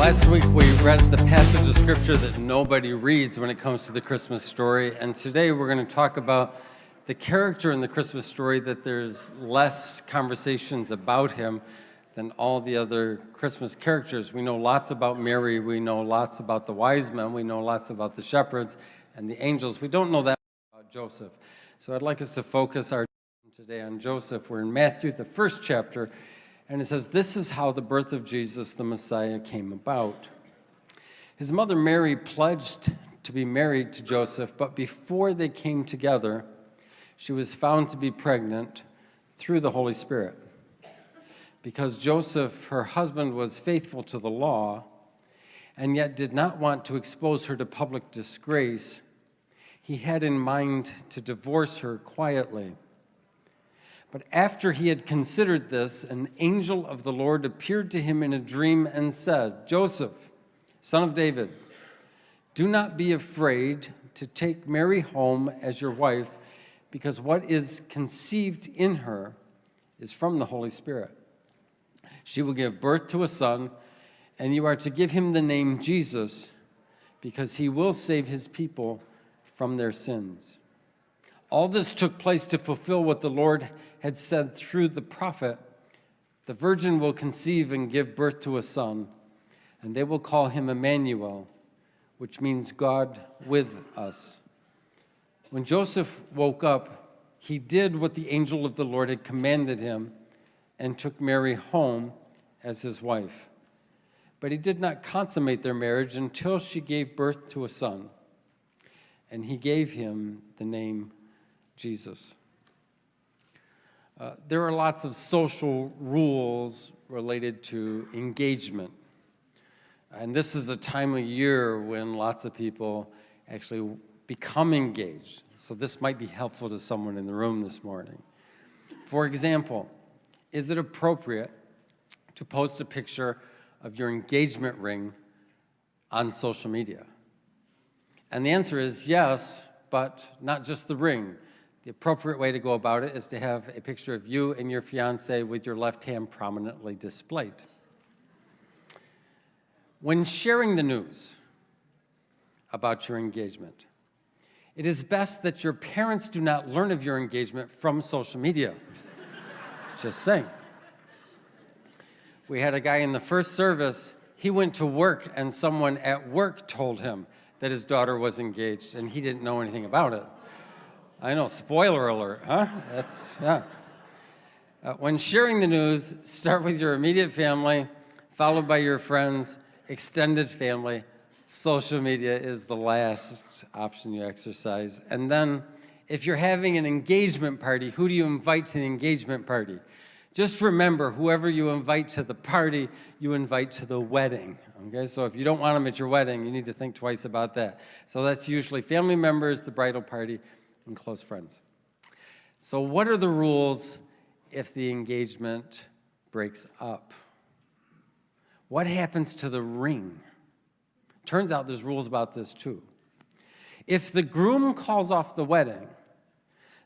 Last week we read the passage of scripture that nobody reads when it comes to the Christmas story, and today we're going to talk about the character in the Christmas story that there's less conversations about him than all the other Christmas characters. We know lots about Mary, we know lots about the wise men, we know lots about the shepherds and the angels. We don't know that about Joseph. So I'd like us to focus our today on Joseph. We're in Matthew, the first chapter, and it says, This is how the birth of Jesus, the Messiah, came about. His mother Mary pledged to be married to Joseph, but before they came together, she was found to be pregnant through the Holy Spirit. Because Joseph, her husband, was faithful to the law and yet did not want to expose her to public disgrace, he had in mind to divorce her quietly. But after he had considered this, an angel of the Lord appeared to him in a dream and said, Joseph, son of David, do not be afraid to take Mary home as your wife, because what is conceived in her is from the Holy Spirit. She will give birth to a son, and you are to give him the name Jesus, because he will save his people from their sins. All this took place to fulfill what the Lord had said through the prophet, the virgin will conceive and give birth to a son, and they will call him Emmanuel, which means God with us. When Joseph woke up, he did what the angel of the Lord had commanded him and took Mary home as his wife. But he did not consummate their marriage until she gave birth to a son, and he gave him the name Jesus. Uh, there are lots of social rules related to engagement. And this is a time of year when lots of people actually become engaged. So this might be helpful to someone in the room this morning. For example, is it appropriate to post a picture of your engagement ring on social media? And the answer is yes, but not just the ring. The appropriate way to go about it is to have a picture of you and your fiance with your left hand prominently displayed. When sharing the news about your engagement, it is best that your parents do not learn of your engagement from social media. Just saying. We had a guy in the first service, he went to work and someone at work told him that his daughter was engaged and he didn't know anything about it. I know, spoiler alert, huh? That's, yeah. Uh, when sharing the news, start with your immediate family, followed by your friends, extended family. Social media is the last option you exercise. And then, if you're having an engagement party, who do you invite to the engagement party? Just remember, whoever you invite to the party, you invite to the wedding, okay? So if you don't want them at your wedding, you need to think twice about that. So that's usually family members, the bridal party, and close friends. So what are the rules if the engagement breaks up? What happens to the ring? Turns out there's rules about this too. If the groom calls off the wedding,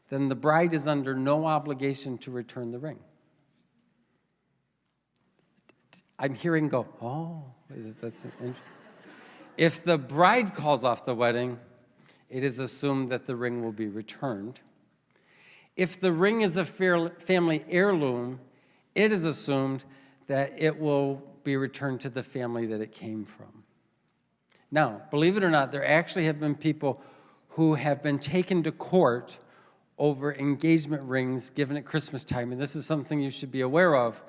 then the bride is under no obligation to return the ring. I'm hearing go, oh, that's If the bride calls off the wedding, it is assumed that the ring will be returned. If the ring is a family heirloom, it is assumed that it will be returned to the family that it came from. Now, believe it or not, there actually have been people who have been taken to court over engagement rings given at Christmas time, and this is something you should be aware of.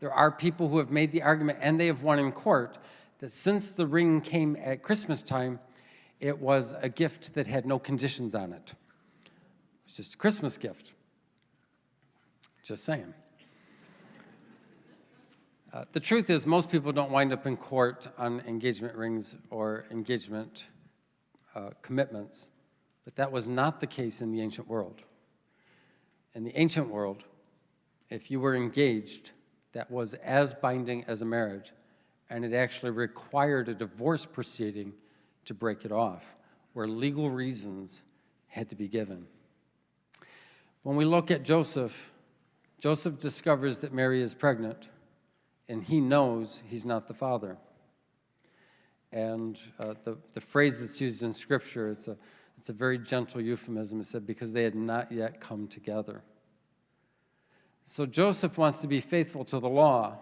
There are people who have made the argument, and they have won in court, that since the ring came at Christmas time, it was a gift that had no conditions on it. It was just a Christmas gift. Just saying. Uh, the truth is most people don't wind up in court on engagement rings or engagement uh, commitments, but that was not the case in the ancient world. In the ancient world, if you were engaged, that was as binding as a marriage, and it actually required a divorce proceeding to break it off, where legal reasons had to be given. When we look at Joseph, Joseph discovers that Mary is pregnant, and he knows he's not the father. And uh, the, the phrase that's used in Scripture, it's a, it's a very gentle euphemism. It said, because they had not yet come together. So Joseph wants to be faithful to the law,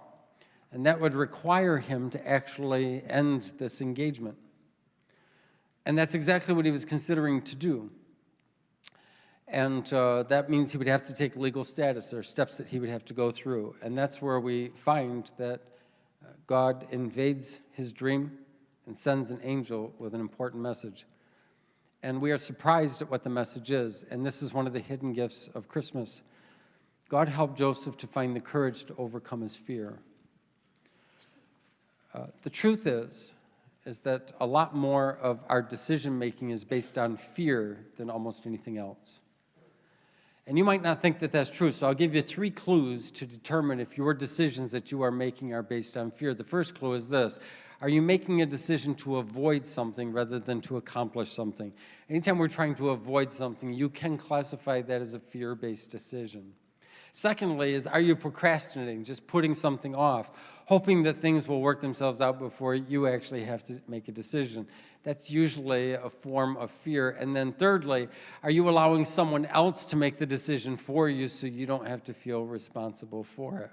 and that would require him to actually end this engagement. And that's exactly what he was considering to do. And uh, that means he would have to take legal status. There are steps that he would have to go through. And that's where we find that uh, God invades his dream and sends an angel with an important message. And we are surprised at what the message is. And this is one of the hidden gifts of Christmas. God helped Joseph to find the courage to overcome his fear. Uh, the truth is, is that a lot more of our decision making is based on fear than almost anything else. And you might not think that that's true, so I'll give you three clues to determine if your decisions that you are making are based on fear. The first clue is this. Are you making a decision to avoid something rather than to accomplish something? Anytime we're trying to avoid something, you can classify that as a fear-based decision. Secondly is, are you procrastinating, just putting something off, hoping that things will work themselves out before you actually have to make a decision? That's usually a form of fear. And then thirdly, are you allowing someone else to make the decision for you so you don't have to feel responsible for it?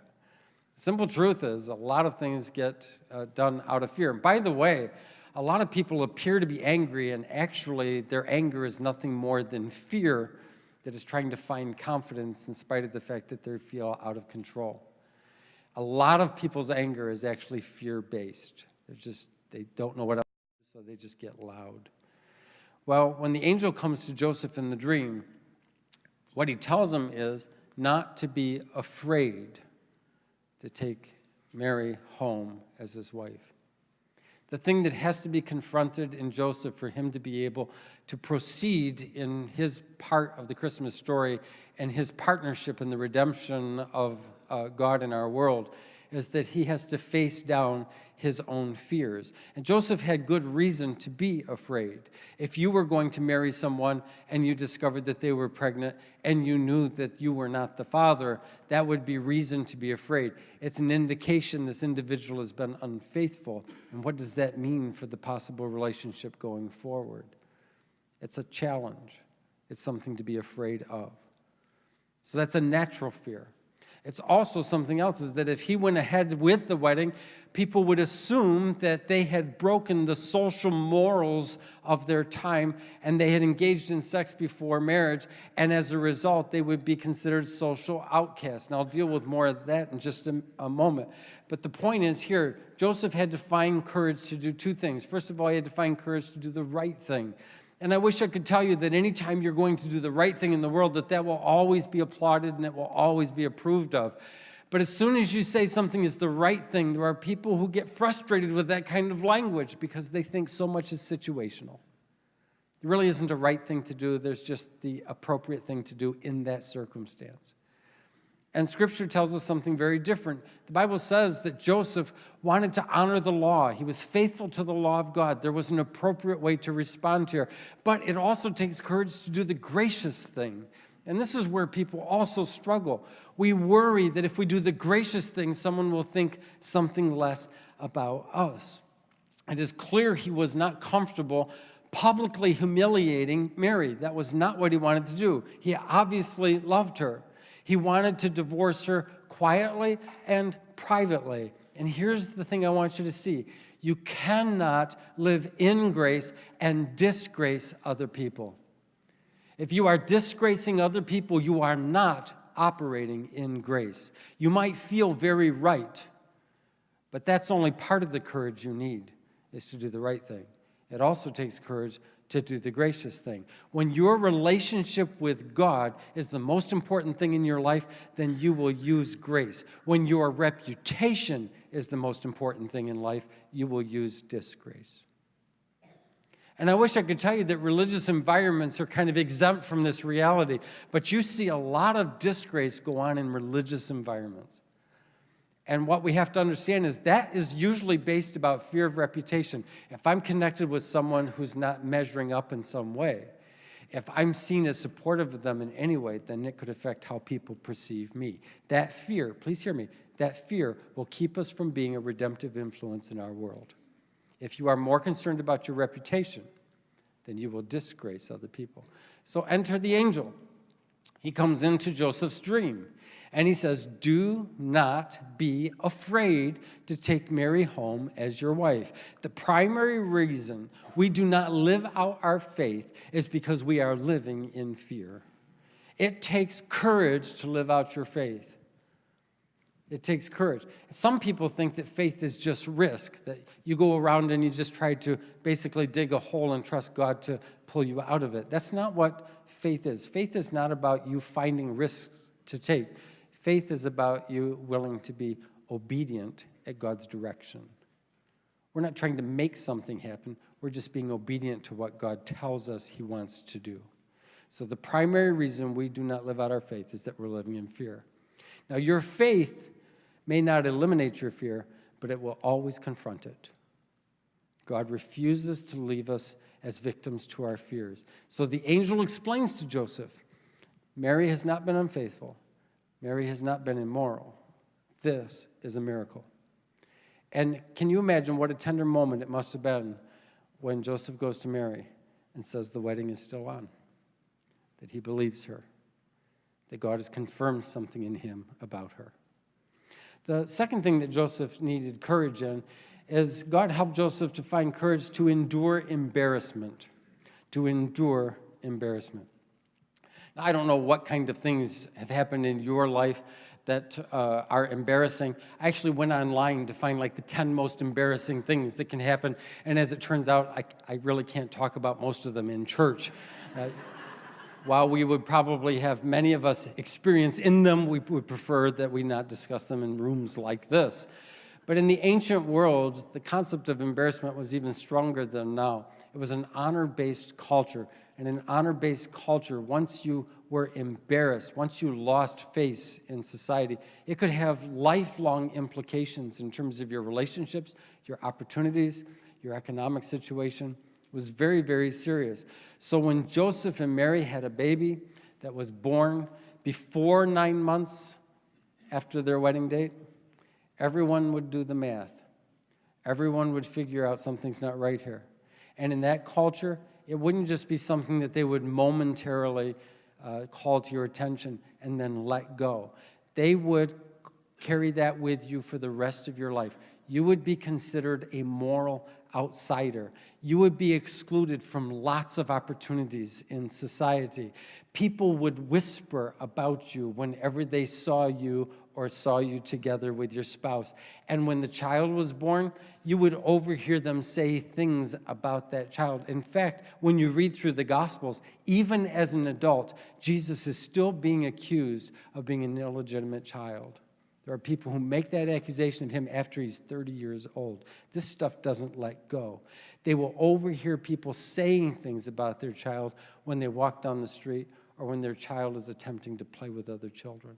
Simple truth is a lot of things get uh, done out of fear. And by the way, a lot of people appear to be angry and actually their anger is nothing more than fear that is trying to find confidence in spite of the fact that they feel out of control. A lot of people's anger is actually fear-based. They're just, they don't know what else so they just get loud. Well, when the angel comes to Joseph in the dream, what he tells him is not to be afraid to take Mary home as his wife. The thing that has to be confronted in Joseph for him to be able to proceed in his part of the Christmas story and his partnership in the redemption of uh, God in our world is that he has to face down his own fears. And Joseph had good reason to be afraid. If you were going to marry someone and you discovered that they were pregnant and you knew that you were not the father, that would be reason to be afraid. It's an indication this individual has been unfaithful. And what does that mean for the possible relationship going forward? It's a challenge. It's something to be afraid of. So that's a natural fear. It's also something else is that if he went ahead with the wedding, people would assume that they had broken the social morals of their time and they had engaged in sex before marriage, and as a result, they would be considered social outcasts. And I'll deal with more of that in just a, a moment. But the point is here, Joseph had to find courage to do two things. First of all, he had to find courage to do the right thing. And I wish I could tell you that anytime you're going to do the right thing in the world, that that will always be applauded and it will always be approved of. But as soon as you say something is the right thing, there are people who get frustrated with that kind of language because they think so much is situational. It really isn't a right thing to do. There's just the appropriate thing to do in that circumstance. And Scripture tells us something very different. The Bible says that Joseph wanted to honor the law. He was faithful to the law of God. There was an appropriate way to respond here. But it also takes courage to do the gracious thing. And this is where people also struggle. We worry that if we do the gracious thing, someone will think something less about us. It is clear he was not comfortable publicly humiliating Mary. That was not what he wanted to do. He obviously loved her. He wanted to divorce her quietly and privately. And here's the thing I want you to see. You cannot live in grace and disgrace other people. If you are disgracing other people, you are not operating in grace. You might feel very right, but that's only part of the courage you need, is to do the right thing. It also takes courage to do the gracious thing. When your relationship with God is the most important thing in your life, then you will use grace. When your reputation is the most important thing in life, you will use disgrace. And I wish I could tell you that religious environments are kind of exempt from this reality, but you see a lot of disgrace go on in religious environments. And what we have to understand is that is usually based about fear of reputation. If I'm connected with someone who's not measuring up in some way, if I'm seen as supportive of them in any way, then it could affect how people perceive me. That fear, please hear me, that fear will keep us from being a redemptive influence in our world. If you are more concerned about your reputation, then you will disgrace other people. So enter the angel. He comes into Joseph's dream and he says, Do not be afraid to take Mary home as your wife. The primary reason we do not live out our faith is because we are living in fear. It takes courage to live out your faith. It takes courage. Some people think that faith is just risk, that you go around and you just try to basically dig a hole and trust God to pull you out of it. That's not what faith is. Faith is not about you finding risks to take. Faith is about you willing to be obedient at God's direction. We're not trying to make something happen. We're just being obedient to what God tells us he wants to do. So the primary reason we do not live out our faith is that we're living in fear. Now, your faith may not eliminate your fear, but it will always confront it. God refuses to leave us as victims to our fears. So the angel explains to Joseph, Mary has not been unfaithful. Mary has not been immoral. This is a miracle. And can you imagine what a tender moment it must have been when Joseph goes to Mary and says the wedding is still on, that he believes her, that God has confirmed something in him about her. The second thing that Joseph needed courage in is God helped Joseph to find courage to endure embarrassment, to endure embarrassment. I don't know what kind of things have happened in your life that uh, are embarrassing. I actually went online to find like the 10 most embarrassing things that can happen, and as it turns out, I, I really can't talk about most of them in church. Uh, while we would probably have many of us experience in them, we would prefer that we not discuss them in rooms like this. But in the ancient world, the concept of embarrassment was even stronger than now. It was an honor-based culture. And an honor-based culture, once you were embarrassed, once you lost face in society, it could have lifelong implications in terms of your relationships, your opportunities, your economic situation was very, very serious. So when Joseph and Mary had a baby that was born before nine months after their wedding date, everyone would do the math. Everyone would figure out something's not right here. And in that culture, it wouldn't just be something that they would momentarily uh, call to your attention and then let go. They would carry that with you for the rest of your life. You would be considered a moral outsider. You would be excluded from lots of opportunities in society. People would whisper about you whenever they saw you or saw you together with your spouse. And when the child was born, you would overhear them say things about that child. In fact, when you read through the Gospels, even as an adult, Jesus is still being accused of being an illegitimate child. There are people who make that accusation of him after he's 30 years old. This stuff doesn't let go. They will overhear people saying things about their child when they walk down the street or when their child is attempting to play with other children.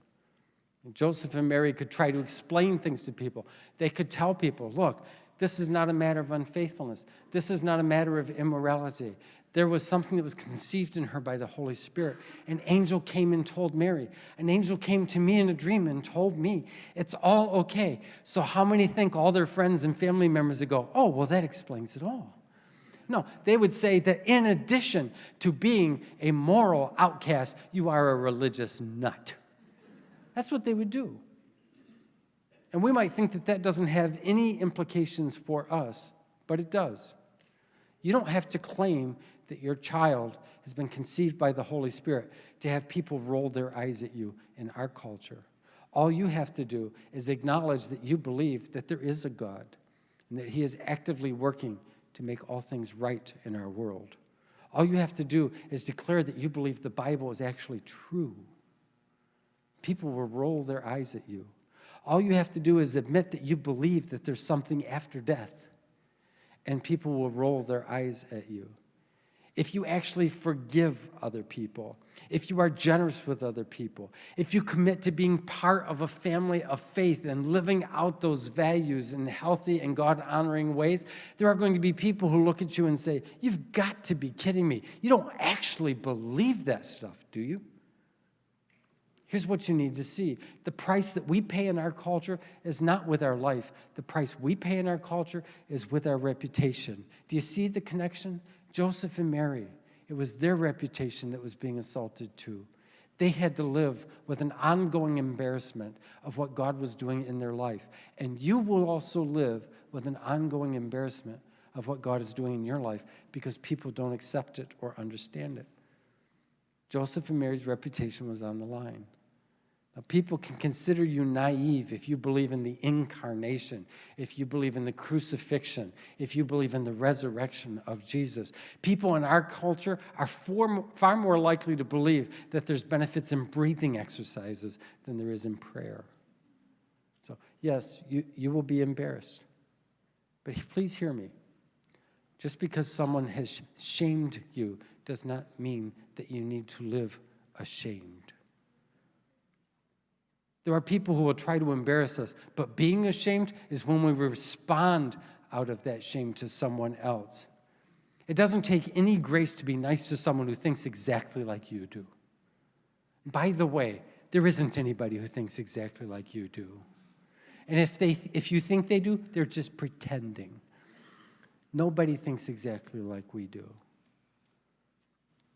Joseph and Mary could try to explain things to people. They could tell people, look, this is not a matter of unfaithfulness. This is not a matter of immorality there was something that was conceived in her by the Holy Spirit. An angel came and told Mary. An angel came to me in a dream and told me it's all okay. So how many think all their friends and family members would go, oh, well, that explains it all. No, they would say that in addition to being a moral outcast, you are a religious nut. That's what they would do. And we might think that that doesn't have any implications for us, but it does. You don't have to claim that your child has been conceived by the Holy Spirit to have people roll their eyes at you in our culture. All you have to do is acknowledge that you believe that there is a God and that he is actively working to make all things right in our world. All you have to do is declare that you believe the Bible is actually true. People will roll their eyes at you. All you have to do is admit that you believe that there's something after death, and people will roll their eyes at you if you actually forgive other people, if you are generous with other people, if you commit to being part of a family of faith and living out those values in healthy and God-honoring ways, there are going to be people who look at you and say, you've got to be kidding me. You don't actually believe that stuff, do you? Here's what you need to see. The price that we pay in our culture is not with our life. The price we pay in our culture is with our reputation. Do you see the connection? Joseph and Mary, it was their reputation that was being assaulted too. They had to live with an ongoing embarrassment of what God was doing in their life. And you will also live with an ongoing embarrassment of what God is doing in your life because people don't accept it or understand it. Joseph and Mary's reputation was on the line. People can consider you naive if you believe in the incarnation, if you believe in the crucifixion, if you believe in the resurrection of Jesus. People in our culture are far more likely to believe that there's benefits in breathing exercises than there is in prayer. So, yes, you, you will be embarrassed. But please hear me. Just because someone has shamed you does not mean that you need to live ashamed. There are people who will try to embarrass us, but being ashamed is when we respond out of that shame to someone else. It doesn't take any grace to be nice to someone who thinks exactly like you do. By the way, there isn't anybody who thinks exactly like you do. And if, they, if you think they do, they're just pretending. Nobody thinks exactly like we do.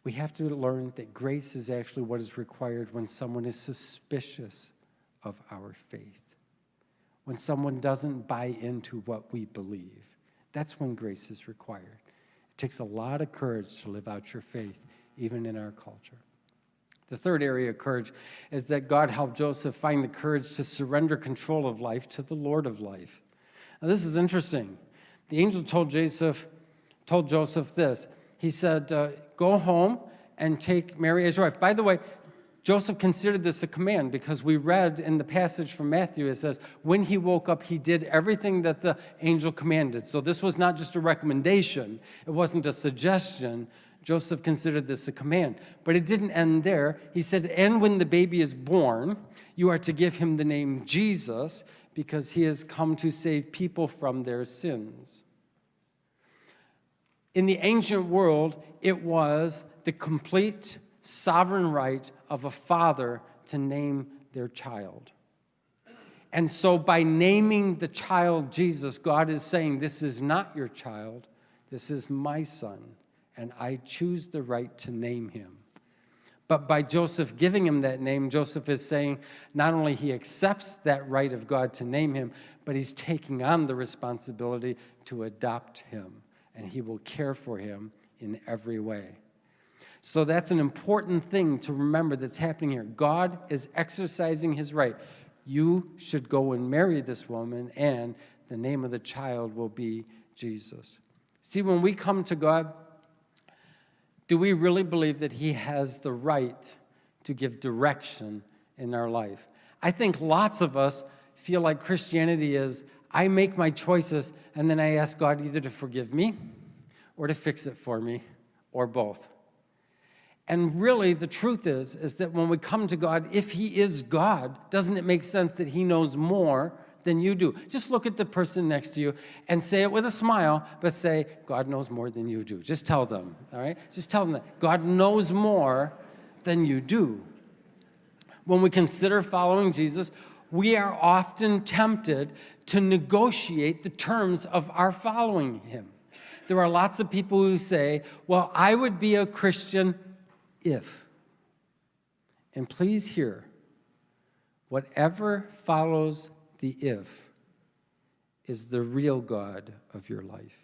We have to learn that grace is actually what is required when someone is suspicious of our faith. When someone doesn't buy into what we believe, that's when grace is required. It takes a lot of courage to live out your faith, even in our culture. The third area of courage is that God helped Joseph find the courage to surrender control of life to the Lord of life. Now, this is interesting. The angel told Joseph, told Joseph this. He said, uh, go home and take Mary as your wife. By the way, Joseph considered this a command because we read in the passage from Matthew, it says, when he woke up, he did everything that the angel commanded. So this was not just a recommendation. It wasn't a suggestion. Joseph considered this a command. But it didn't end there. He said, and when the baby is born, you are to give him the name Jesus because he has come to save people from their sins. In the ancient world, it was the complete sovereign right of a father to name their child. And so by naming the child Jesus, God is saying, this is not your child, this is my son, and I choose the right to name him. But by Joseph giving him that name, Joseph is saying not only he accepts that right of God to name him, but he's taking on the responsibility to adopt him, and he will care for him in every way. So that's an important thing to remember that's happening here. God is exercising his right. You should go and marry this woman, and the name of the child will be Jesus. See, when we come to God, do we really believe that he has the right to give direction in our life? I think lots of us feel like Christianity is, I make my choices, and then I ask God either to forgive me or to fix it for me, or both. And really, the truth is, is that when we come to God, if he is God, doesn't it make sense that he knows more than you do? Just look at the person next to you and say it with a smile, but say, God knows more than you do. Just tell them, all right? Just tell them that God knows more than you do. When we consider following Jesus, we are often tempted to negotiate the terms of our following him. There are lots of people who say, well, I would be a Christian if. And please hear, whatever follows the if is the real God of your life.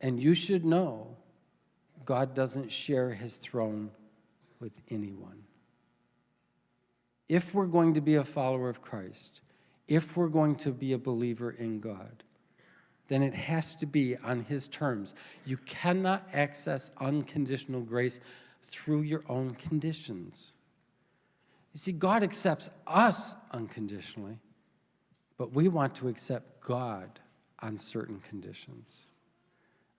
And you should know God doesn't share his throne with anyone. If we're going to be a follower of Christ, if we're going to be a believer in God, then it has to be on his terms. You cannot access unconditional grace through your own conditions. You see, God accepts us unconditionally, but we want to accept God on certain conditions.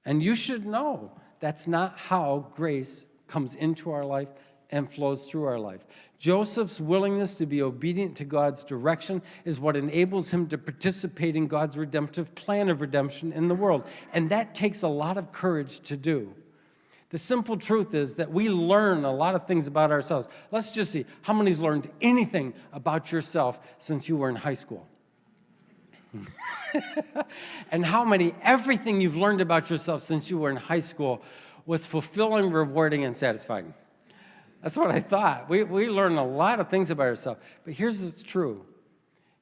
And you should know that's not how grace comes into our life and flows through our life. Joseph's willingness to be obedient to God's direction is what enables him to participate in God's redemptive plan of redemption in the world. And that takes a lot of courage to do. The simple truth is that we learn a lot of things about ourselves. Let's just see how many's learned anything about yourself since you were in high school. and how many, everything you've learned about yourself since you were in high school was fulfilling, rewarding, and satisfying. That's what I thought. We, we learn a lot of things about ourselves. But here's what's true.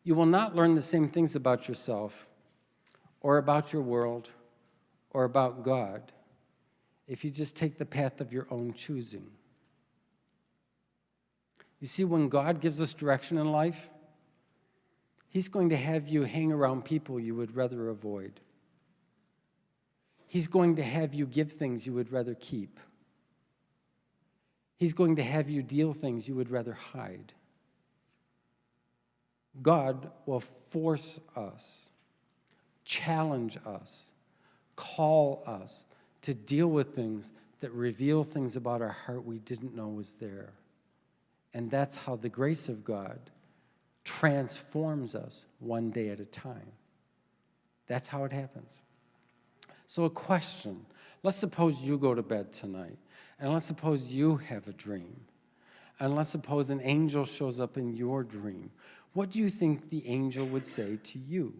You will not learn the same things about yourself or about your world or about God if you just take the path of your own choosing. You see, when God gives us direction in life, He's going to have you hang around people you would rather avoid. He's going to have you give things you would rather keep. He's going to have you deal things you would rather hide. God will force us, challenge us, call us to deal with things that reveal things about our heart we didn't know was there. And that's how the grace of God transforms us one day at a time. That's how it happens. So, a question let's suppose you go to bed tonight, and let's suppose you have a dream, and let's suppose an angel shows up in your dream. What do you think the angel would say to you?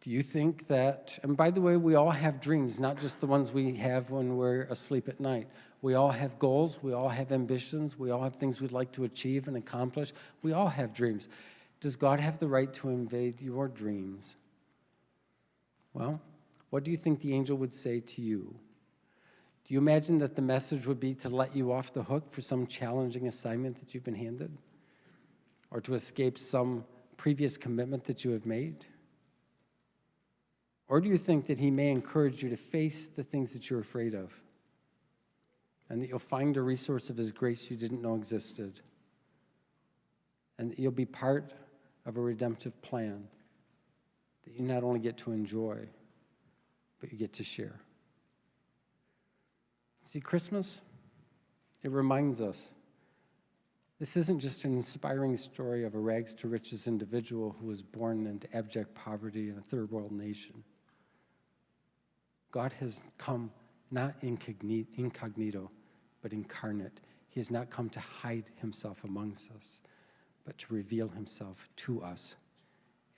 Do you think that, and by the way, we all have dreams, not just the ones we have when we're asleep at night. We all have goals, we all have ambitions, we all have things we'd like to achieve and accomplish. We all have dreams. Does God have the right to invade your dreams? Well, what do you think the angel would say to you? Do you imagine that the message would be to let you off the hook for some challenging assignment that you've been handed? Or to escape some previous commitment that you have made? Or do you think that he may encourage you to face the things that you're afraid of? And that you'll find a resource of his grace you didn't know existed? And that you'll be part of a redemptive plan that you not only get to enjoy, but you get to share. See, Christmas, it reminds us this isn't just an inspiring story of a rags to riches individual who was born into abject poverty in a third world nation. God has come not incognito, but incarnate. He has not come to hide himself amongst us, but to reveal himself to us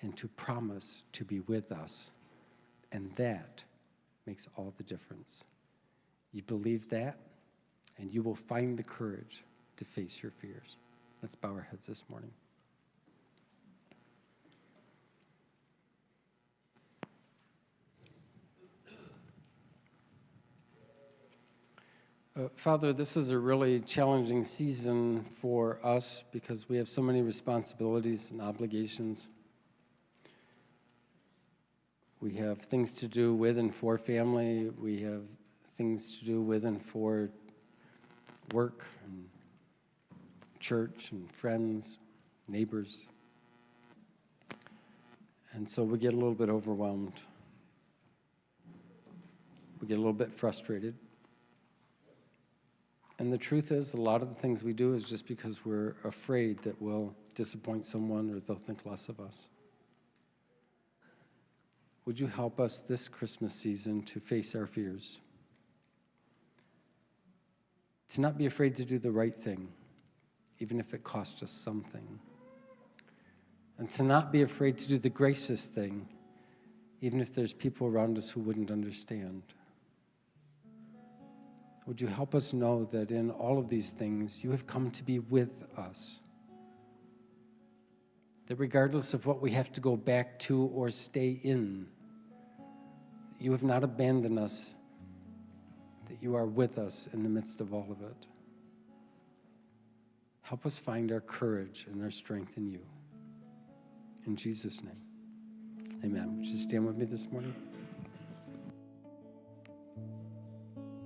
and to promise to be with us. And that makes all the difference. You believe that, and you will find the courage to face your fears. Let's bow our heads this morning. Uh, Father, this is a really challenging season for us because we have so many responsibilities and obligations. We have things to do with and for family. We have things to do with and for work and church and friends, neighbors. And so we get a little bit overwhelmed. We get a little bit frustrated. And the truth is, a lot of the things we do is just because we're afraid that we'll disappoint someone or they'll think less of us. Would you help us this Christmas season to face our fears? To not be afraid to do the right thing, even if it costs us something. And to not be afraid to do the gracious thing, even if there's people around us who wouldn't understand. Would you help us know that in all of these things, you have come to be with us? That regardless of what we have to go back to or stay in, you have not abandoned us, that you are with us in the midst of all of it. Help us find our courage and our strength in you. In Jesus' name, amen. Would you stand with me this morning?